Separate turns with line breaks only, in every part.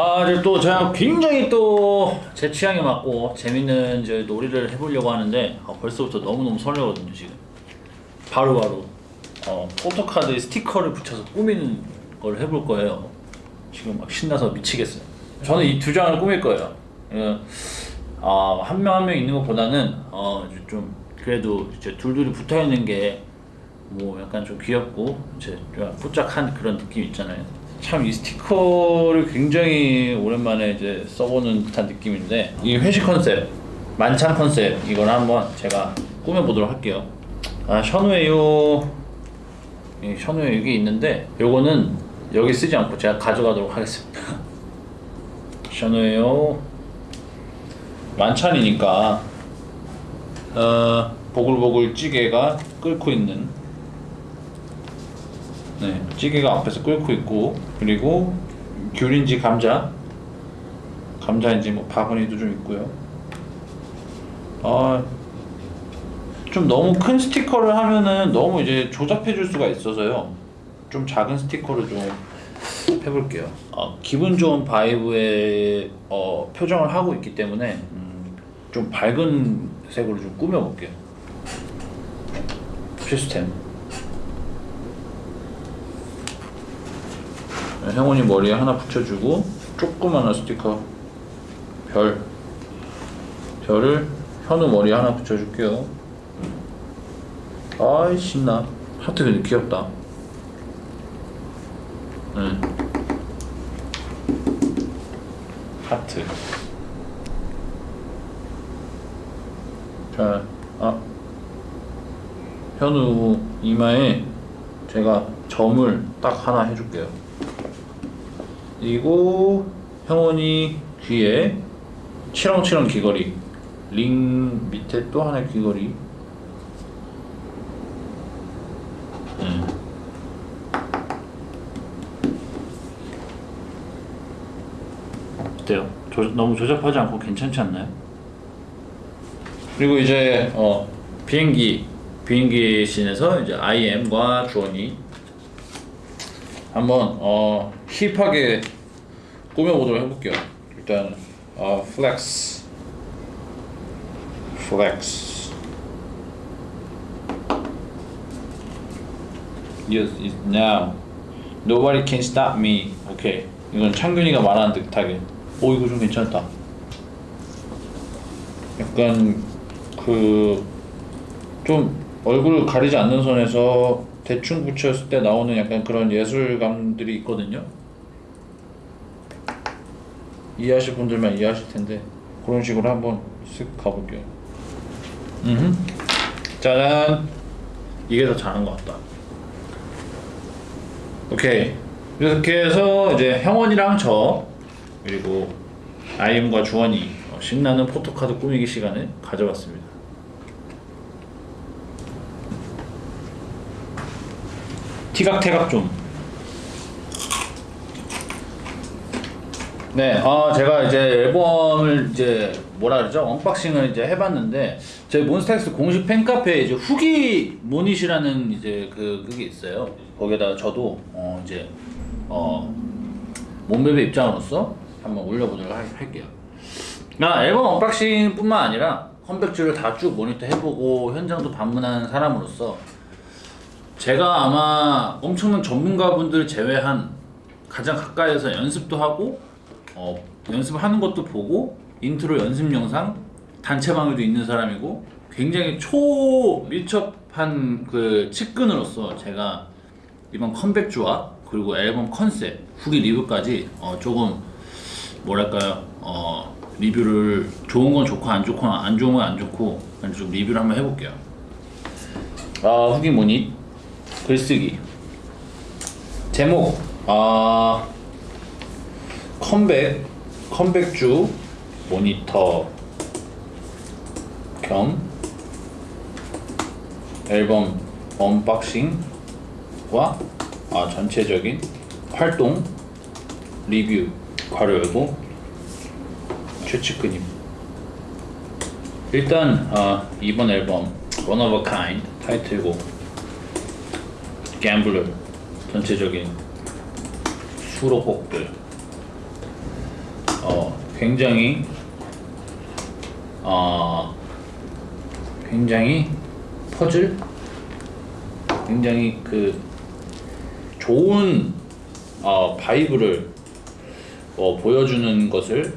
아, 이제 또 제가 굉장히 또 제 취향에 맞고 재밌는 이제 놀이를 해보려고 하는데 아, 벌써부터 너무너무 설레거든요 지금. 바로 바로 어, 포토카드에 스티커를 붙여서 꾸미는 걸 해볼 거예요. 지금 막 신나서 미치겠어요. 저는 이 두 장을 꾸밀 거예요. 어, 한명 한 명 있는 것보다는 어, 좀 그래도 이제 둘둘이 붙어 있는 게 뭐 약간 좀 귀엽고 이제 좀 뽀짝한 그런 느낌 있잖아요. 참 이 스티커를 굉장히 오랜만에 이제 써보는 듯한 느낌인데 이 회식 컨셉, 만찬 컨셉 이걸 한번 제가 꾸며보도록 할게요. 아 션웨이요, 이 션웨이 여기 있는데 요거는 여기 쓰지 않고 제가 가져가도록 하겠습니다. 션웨이요 만찬이니까 어, 보글보글 찌개가 끓고 있는 네, 찌개가 앞에서 끓고 있고 그리고 귤인지 감자 감자인지 뭐 바구니도 좀 있고요. 아, 좀 너무 큰 스티커를 하면은 너무 이제 조잡해 줄 수가 있어서요. 좀 작은 스티커를 좀 해볼게요. 어, 기분 좋은 바이브의 어, 표정을 하고 있기 때문에 음, 좀 밝은 색으로 좀 꾸며볼게요. 시스템 형원이 머리에 하나 붙여주고 조그마한 스티커 별. 별을 현우 머리에 하나 붙여줄게요. 아이 신나. 하트 근데 귀엽다. 응. 하트. 자, 아. 현우 이마에 제가 점을 딱 하나 해줄게요 그리고 형원이 귀에 치렁치렁 귀걸이 링 밑에 또 하나의 귀걸이 음. 어때요? 조, 너무 조잡하지 않고 괜찮지 않나요? 그리고 이제 어, 비행기 비행기 씬에서 이제 IM과 주원이 한번 어, hip하게 꾸며보도록 해볼게요. 일단 어, flex flex Yes, it's now Nobody can stop me. 오케이 이건 창균이가 말하는 듯하게. 오 이거 좀 괜찮다. 약간 그 좀 얼굴 가리지 않는 선에서 대충 붙였을 때 나오는 약간 그런 예술감들이 있거든요. 이해하실 분들만 이해하실 텐데 그런 식으로 한번 쓱 가볼게요. 음, 짜잔. 이게 더 잘한 것 같다. 오케이. 이렇게 해서 이제 형원이랑 저 그리고 아이엠과 주원이 어, 신나는 포토카드 꾸미기 시간을 가져봤습니다. 티격태격 좀. 네, 어, 제가 이제 앨범을 이제 뭐라 그러죠? unboxing을 이제 해봤는데 저희 몬스타엑스 공식 팬카페에 이제 후기 모닛이라는 이제 그 그게 있어요. 거기에다가 저도 어 이제 어 몬베베 입장으로서 한번 올려보도록 할, 할게요. 나 앨범 unboxing뿐만 아니라 컴백주를 다 쭉 모니터 해보고 현장도 방문한 사람으로서 제가 아마 엄청난 전문가분들 제외한 가장 가까이에서 연습도 하고 어, 연습하는 것도 보고 인트로 연습 영상 단체방에도 있는 사람이고 굉장히 초밀접한 그 측근으로서 제가 이번 컴백주와 그리고 앨범 컨셉 후기 리뷰까지 어, 조금 뭐랄까요? 어, 리뷰를 좋은 건 좋고 안 좋고 안 좋은 건 안 좋고 좀 리뷰를 한번 해볼게요. 아 후기 모닛 글쓰기. 제목 아 컴백 컴백주 모니터 겸 앨범 unboxing과 아, 전체적인 활동 리뷰 괄호 열고 최측근님. 일단 아, 이번 앨범 One of a Kind 타이틀곡 갬블러 전체적인 수록곡들. 어 굉장히 어 굉장히 퍼즐? 굉장히 그 좋은 어 바이브를 어 보여주는 것을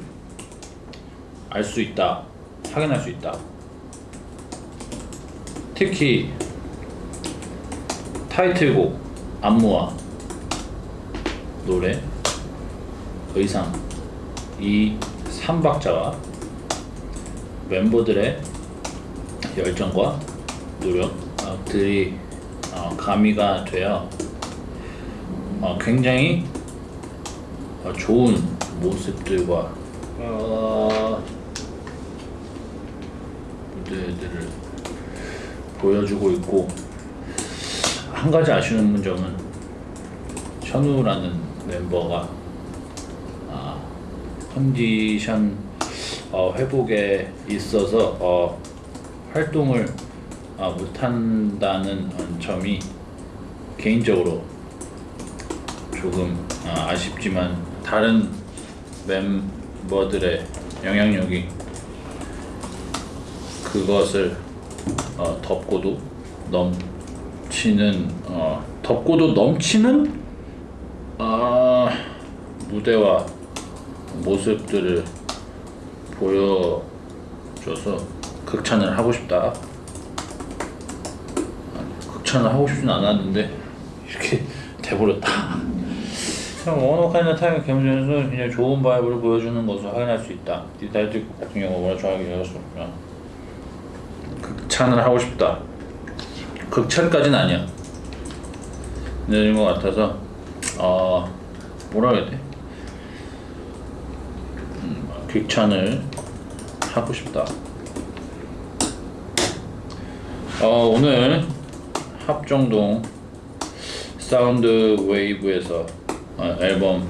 알 수 있다 확인할 수 있다. 특히 타이틀곡 안무와 노래 의상 이 3박자와 멤버들의 열정과 노력들이 어, 가미가 되어 어, 굉장히 어, 좋은 모습들과 어, 무대들을 보여주고 있고 한 가지 아쉬운 점은 현우라는 멤버가 아, 컨디션 어, 회복에 있어서 어, 활동을 아, 못한다는 점이 개인적으로 조금 아, 아쉽지만 다른 멤버들의 영향력이 그것을 어, 덮고도 넘 치는 어, 덮고도 넘치는 아, 무대와 모습들을 보여줘서 극찬을 하고 싶다. 아, 극찬을 하고 싶진 않았는데 이렇게 돼버렸다. 원어카이나 타이거 캠전에서 그냥 좋은 바이브를 보여주는 것을 확인할 수 있다. 디타이틀 같은 경우 워낙 좋아하게 되었습니다. 극찬을 하고 싶다. 극찬까지는 아니야. 늦은 것 같아서 어 뭐라 해야 돼? 음, 극찬을 하고 싶다. 어 오늘 합정동 사운드 웨이브에서 어, 앨범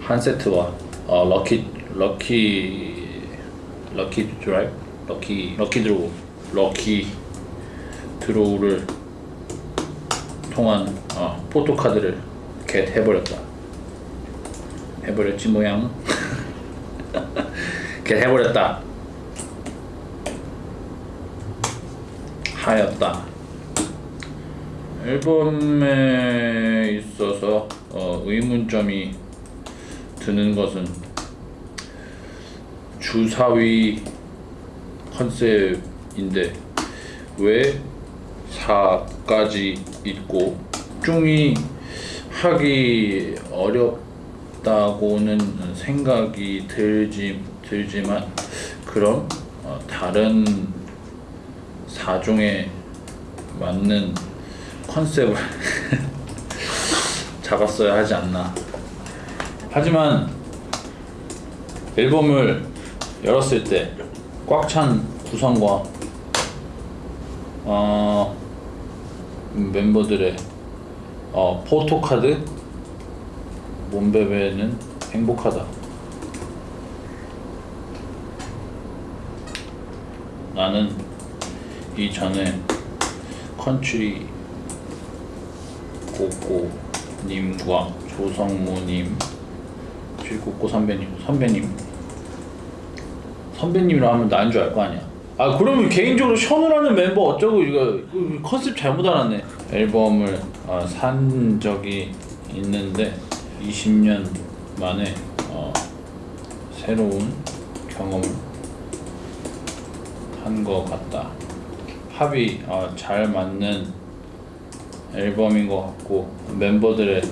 한 세트와 어, lucky lucky lucky drive lucky lucky draw lucky draw를 통한 어, 포토카드를 get 해버렸다. 해버렸지 모양. get 해버렸다. 하였다. 앨범에 있어서 어, 의문점이 드는 것은 주사위 컨셉인데 왜 4까지 있고 중이 하기 어렵다고는 생각이 들지, 들지만 그럼 어, 다른 사종에 맞는 컨셉을 잡았어야 하지 않나. 하지만 앨범을 열었을 때 꽉 찬 구성과 어, 멤버들의 어, 포토카드? 몸베베는 행복하다. 나는 이전에 컨츄리 꼬꼬님과 조성모님 쥐꼬꼬 선배님 선배님. 선배님이라 하면 나인 줄 알 거 아니야 아 그러면 개인적으로 션우라는 멤버 어쩌고 이거 컨셉 잘못 알았네 앨범을 어, 산 적이 있는데 20년 만에 어, 새로운 경험을 한 것 같다 합이 어, 잘 맞는 앨범인 것 같고 멤버들의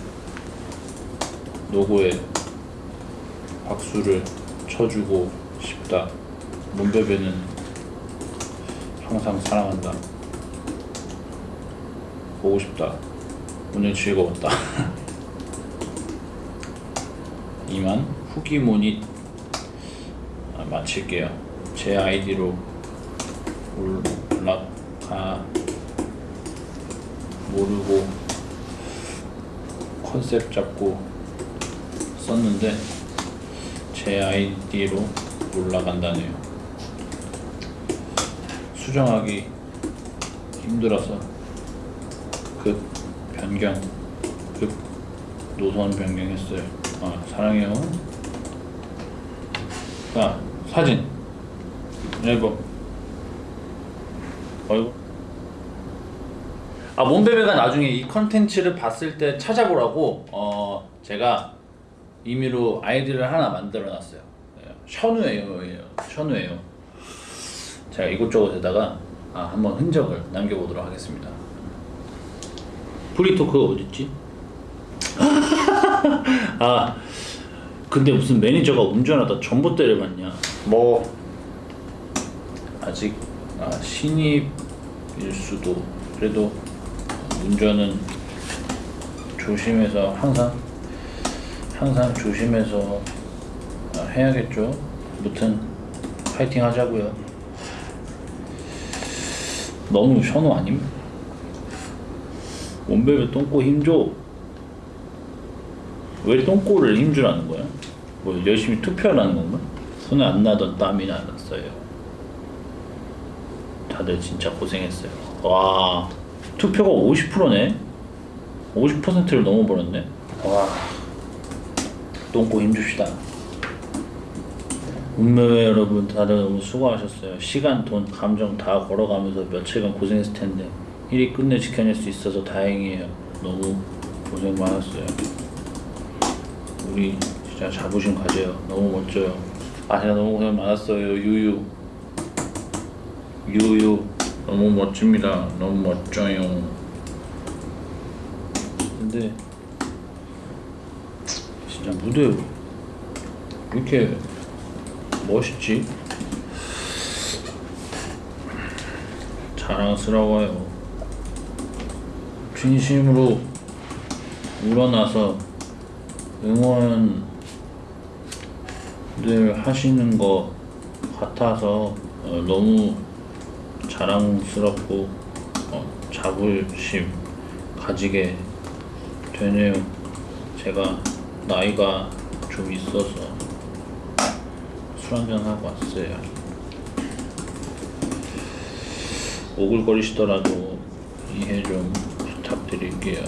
노고에 박수를 쳐주고 싶다. 문베베는 항상 사랑한다. 보고 싶다. 오늘 즐거웠다. 이만 후기 모닛 아, 마칠게요. 제 아이디로 올라가 모르고 컨셉 잡고 썼는데 제 아이디로 올라간다네요. 수정하기 힘들어서 급 변경, 급 노선 변경했어요. 아, 사랑해요. 자 사진. 앨범. 어이구. 아 몬베베가 나중에 이 컨텐츠를 봤을 때 찾아보라고 어 제가 임의로 아이디를 하나 만들어 놨어요. 예, 션우예요 예, 션우예요 제가 이곳저곳에다가 아, 한번 흔적을 남겨보도록 하겠습니다. free talk가 어딨지? 아 근데 무슨 매니저가 운전하다 전봇대를 맞냐? 뭐. 아직 아, 신입일 수도. 그래도 운전은 조심해서 항상 항상 조심해서 아, 해야겠죠? 무튼 파이팅 하자고요 너무 션우 아님? 원베베 똥꼬 힘줘 왜 똥꼬를 힘주라는 거야? 뭐 열심히 투표하라는 건가? 손에 안 나던 땀이 나갔어요. 다들 진짜 고생했어요. 와 투표가 50%네? 50%를 넘어버렸네. 와 똥꼬 힘줍시다. 운명의 여러분 다들 너무 수고하셨어요. 시간, 돈, 감정 다 걸어가면서 며칠간 고생했을 텐데 일이 끝내 지켜낼 수 있어서 다행이에요. 너무 고생 많았어요. 우리 진짜 자부심 가져요. 너무 멋져요. 아 제가 너무 고생 많았어요. 유유. 유유. 너무 멋집니다. 너무 멋져요. 근데 진짜 무대 왜 이렇게 멋있지? 자랑스러워요. 진심으로 우러나서 응원을 하시는 것 같아서 어, 너무 자랑스럽고 어, 자부심 가지게 되네요. 제가 나이가 좀 있어서 술 한잔 하고 왔어요. 오글거리시더라도 이해 좀 부탁드릴게요.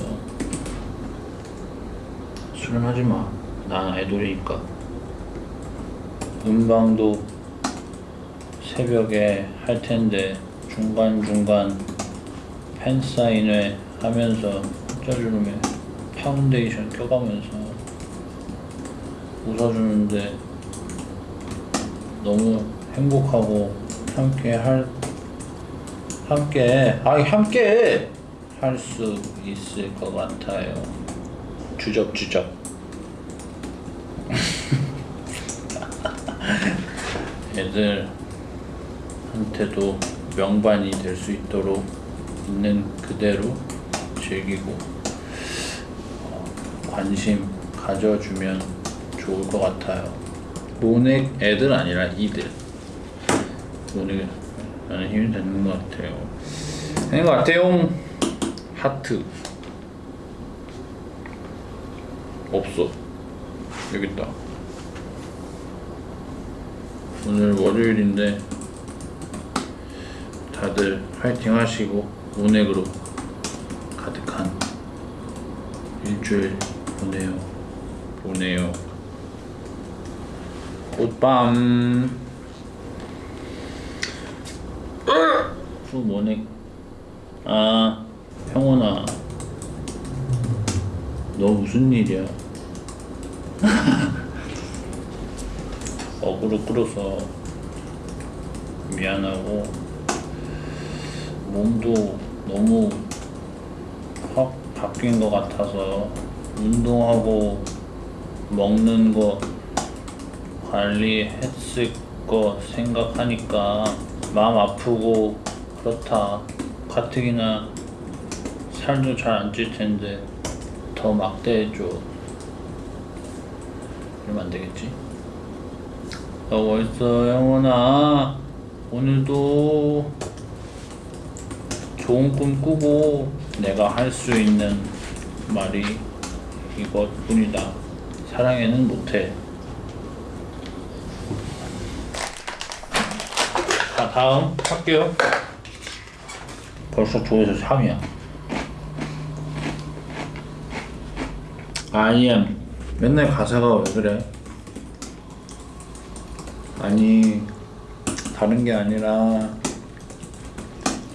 술은 하지 마. 난 아이돌이니까. 음방도 새벽에 할 텐데 중간중간 팬사인회 하면서 짤룸에 파운데이션 껴가면서 웃어주는데 너무 행복하고 함께 할 함께 아 함께 할 수 있을 것 같아요. 주접주접. 애들한테도 명반이 될 수 있도록 있는 그대로 즐기고 어, 관심 가져주면 좋을 것 같아요. 모넥 애들 아니라 이들. 나는 힘이 되는 것 같아요. 되는 것 같아요. 하트. 없어. 여기 있다. 오늘 월요일인데 다들 파이팅 하시고 운액으로 가득한 일주일 보내요. 보내요. 꽃밤. 후 모넥. 아, 형원아. 너 무슨 일이야? 어그로 끌어서 미안하고 몸도 너무 확 바뀐 것 같아서 운동하고 먹는 거 관리했을 거 생각하니까 마음 아프고 그렇다. 가뜩이나 살도 잘 안 찔 텐데 더 막대해줘. 이러면 안 되겠지? 너 멋있어 영원아. 오늘도 좋은 꿈 꾸고 내가 할 수 있는 말이 이것뿐이다. 사랑해는 못해 자 다음 할게요. 벌써 조에서 3이야. I am 맨날 가사가 왜 그래? 아니 다른 게 아니라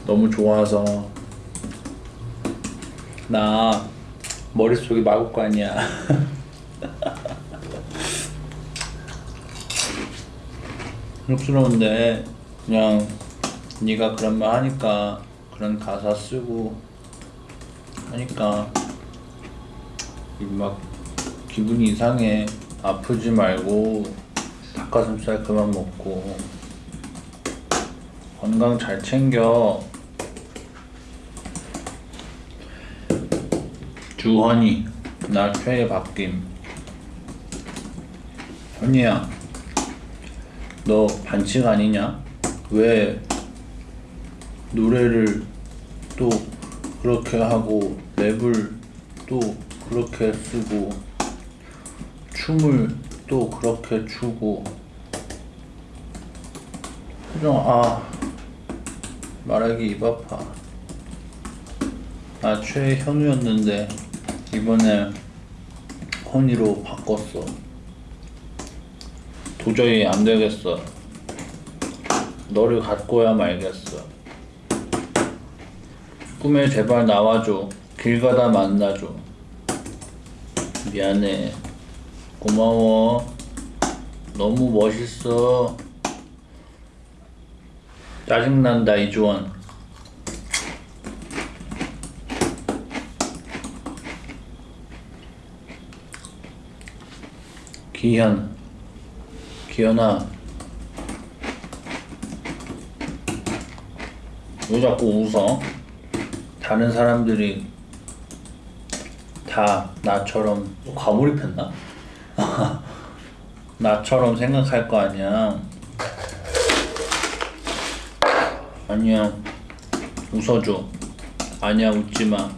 너무 좋아서. 나 머릿속이 마구간이야. 쑥스러운데 그냥 네가 그런 말 하니까 그런 가사 쓰고 하니까 이막 기분이 이상해. 아프지 말고 닭가슴살 그만 먹고 건강 잘 챙겨. 주헌이 나 최애 바뀜 현이야 너 반칙 아니냐? 왜 노래를 또 그렇게 하고 랩을 또 그렇게 쓰고 춤을 또 그렇게 추고. 표정 아 말하기 입 아파. 나 최애 현우였는데 이번에 허니로 바꿨어. 도저히 안 되겠어. 너를 갖고야 말겠어. 꿈에 제발 나와줘. 길 가다 만나줘. 미안해. 고마워. 너무 멋있어. 짜증난다, 이주원. 기현. 기현아 왜 자꾸 웃어? 다른 사람들이 다 나처럼 과몰입했나? 나처럼 생각할 거 아니야. 아니야. 웃어줘. 아니야 웃지마.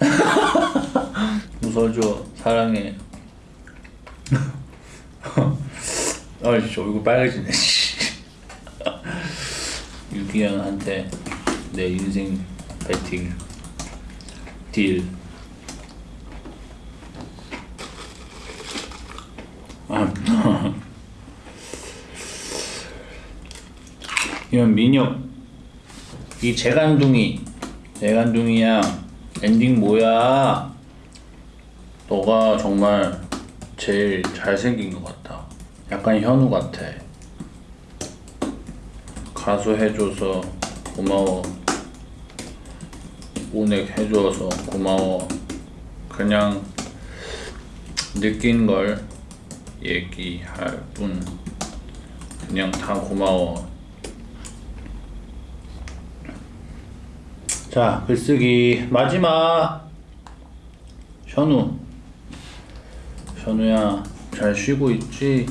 웃어줘 사랑해. 아이씨 얼굴 빨개지네 유기현한테 내 인생 배팅 딜. 아, 이런 민혁. 이 재간둥이. 재간둥이야. 엔딩 뭐야? 너가 정말 제일 잘생긴 것 같아 약간 현우 같아. 가수 해줘서 고마워. 오넥 해줘서 고마워. 그냥 느낀 걸 얘기할 뿐. 그냥 다 고마워. 자, 글쓰기 마지막. 현우. 현우야, 잘 쉬고 있지?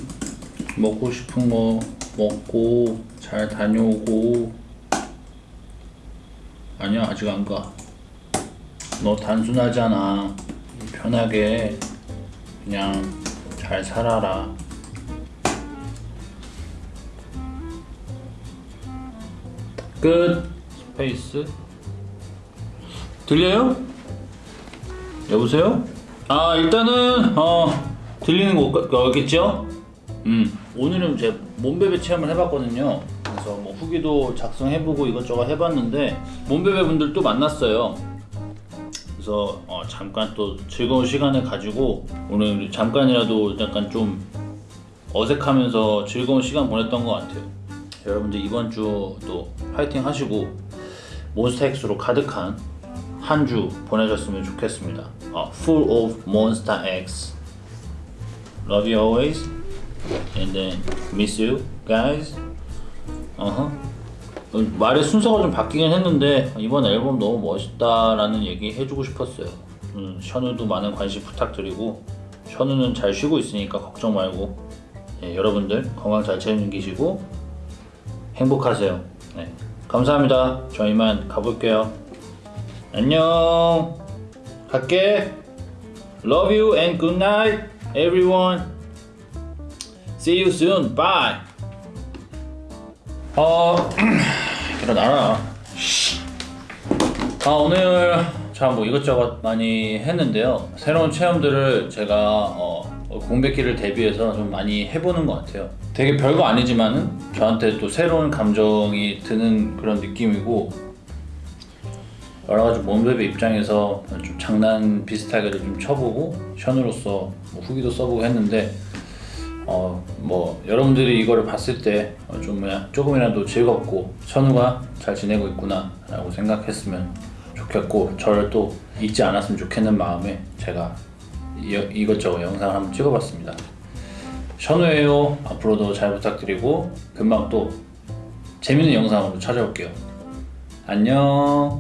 먹고 싶은 거 먹고 잘 다녀오고 아니야 아직 안 가. 너 단순하잖아. 편하게 그냥 잘 살아라. 끝. space. 들려요? 여보세요? 아 일단은 어 들리는 거겠죠? 음 오늘은 제 몬베베 체험을 해봤거든요. 그래서 뭐 후기도 작성해보고 이것저것 해봤는데 몬베베 분들 또 만났어요. 그래서 어, 잠깐 또 즐거운 시간을 가지고 오늘 잠깐이라도 약간 좀 어색하면서 즐거운 시간 보냈던 것 같아요. 여러분들 이번 주도 파이팅 하시고 몬스타엑스로 가득한 한 주 보내셨으면 좋겠습니다. 어, full of Monster X. Love you always. and then miss you guys. 어허. 어, 말의 순서가 좀 바뀌긴 했는데 이번 앨범 너무 멋있다라는 얘기 해주고 싶었어요. 음, 션우도 많은 관심 부탁드리고 션우는 잘 쉬고 있으니까 걱정 말고 예, 여러분들 건강 잘 챙기시고 행복하세요. 네, 감사합니다. 저희만 가볼게요. 안녕. 갈게. Love you and good night, everyone. See you soon. Bye. 어, 일어나라. 아, 오늘 참뭐 이것저것 많이 했는데요. 새로운 체험들을 제가 어, 어, 공백기를 대비해서 좀 많이 해보는 것 같아요. 되게 별거 아니지만은 저한테 또 새로운 감정이 드는 그런 느낌이고 여러 가지 몸베베 입장에서 좀 장난 비슷하게도 좀 쳐보고 션으로서 뭐 후기도 써보고 했는데 어 뭐 여러분들이 이거를 봤을 때 좀 뭐야 조금이라도 즐겁고 선우가 잘 지내고 있구나 라고 생각했으면 좋겠고 저를 또 잊지 않았으면 좋겠는 마음에 제가 이, 이것저것 영상을 한번 찍어봤습니다. 션우예요. 앞으로도 잘 부탁드리고 금방 또 재밌는 영상으로 찾아올게요. 안녕.